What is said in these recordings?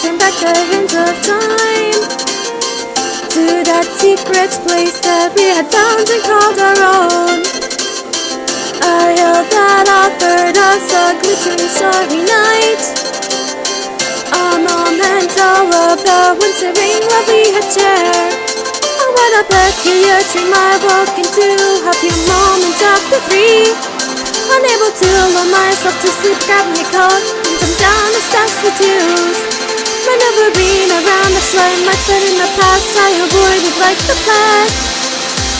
turn back the hands of time To that secret place that we had found and called our own. A hill that offered us a glittering starry night. A memento of the wintering love we had shared. Oh, what a peculiar dream I woke into. A few moments after three Unable to lull myself to sleep, grab my coat and jump down the steps with twos. been around the shore, my foot in the past, I avoided like the plague.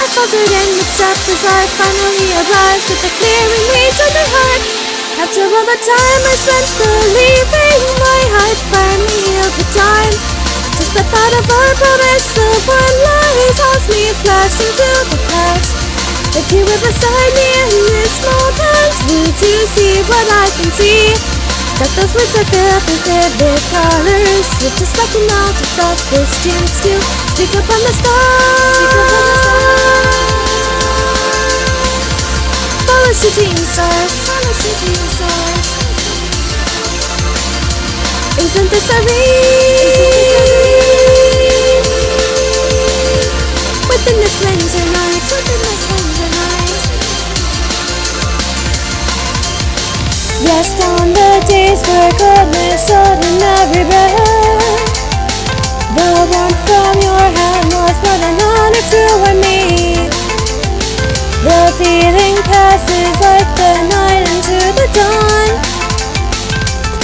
I faltered in mid step as I finally arrived at the clearing reach of my heart. After all the time I spent believing my heart finally healed the time. Just the thought of our promise of one lies haunts me, flashing through the past. If you were beside me in this moment, would you see what I can see? That those words are filled with With just like an out of this chance to speak up on the stars. Follow shooting stars. Follow shooting stars Isn't this a read? Within this winter night Within this winter night Rest on the days where feeling passes like the night into the dawn.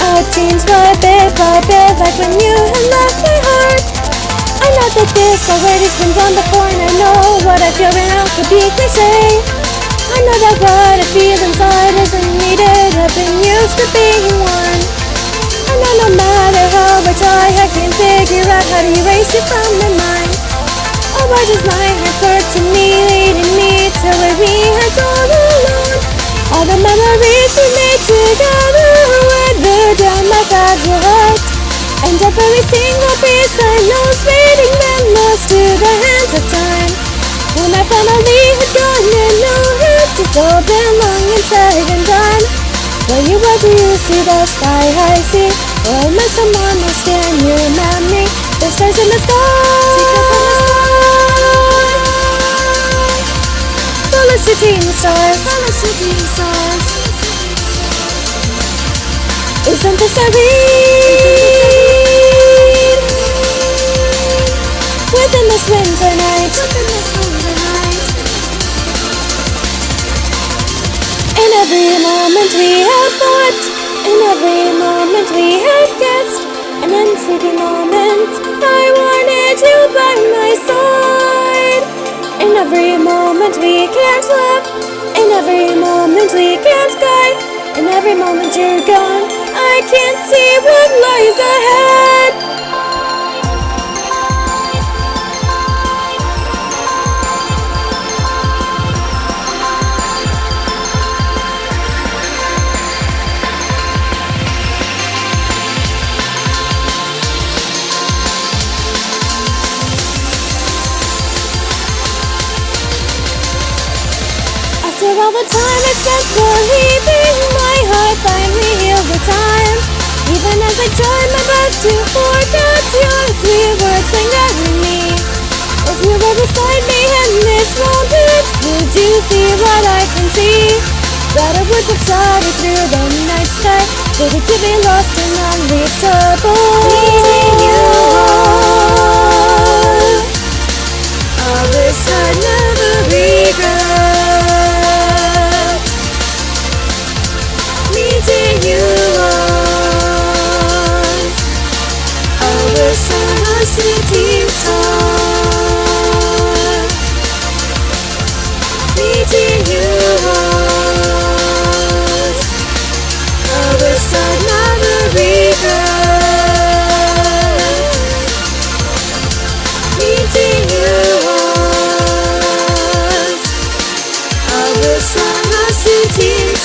I changed by bit by bit like when you had left my heart. I know that this already's been done before and I know what I feel right now could be cliche. I know that what I feel inside isn't needed I've been used to being one. I know no matter how I try I can't figure out how to erase you from my mind. Oh, why does my heart start to me every single piece I is fading Then lost to the hands of time. When I finally had gone and know it It's all been long and said and done. When you were do you see the sky I see. Or am I someone else can you remember me? The stars in the sky. Follow shooting stars. Follow shooting stars. Isn't this a read? Winter night. In every moment we have fought In every moment we have guessed, And in sleepy moments I wanted you by my side. In every moment we can't laugh In every moment we can't cry In every moment you're gone I can't see what lies ahead All the time I spent believing my heart. Finally healed the time. Even as I tried my best to forget your sweet words lingering me. If you were beside me in this moment Would you see what I can see? That I would have it through the night sky. Ready to be lost and unreachable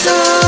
so